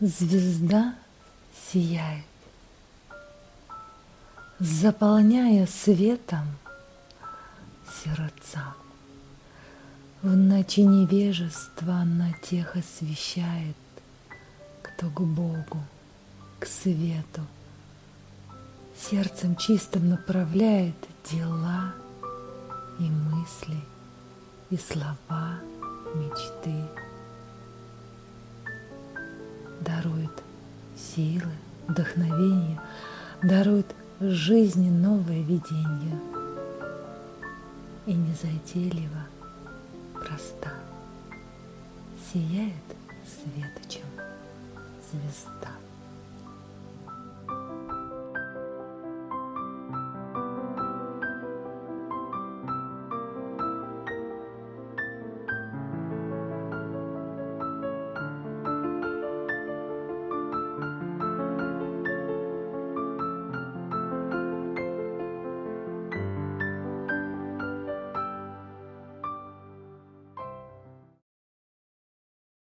Звезда сияет, заполняя светом сердца. В ночи невежества она тех освещает, кто к Богу, к свету, сердцем чистым направляет дела и мысли, и слова, мечты дарует силы, вдохновение, дарует жизни новое видение. И незатейливо, проста, сияет светочем звезда.